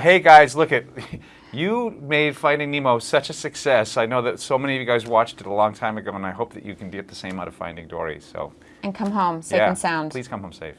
Hey guys, look at you made Finding Nemo such a success. I know that so many of you guys watched it a long time ago, and I hope that you can get the same out of Finding Dory. So and come home safe yeah, and sound. Please come home safe.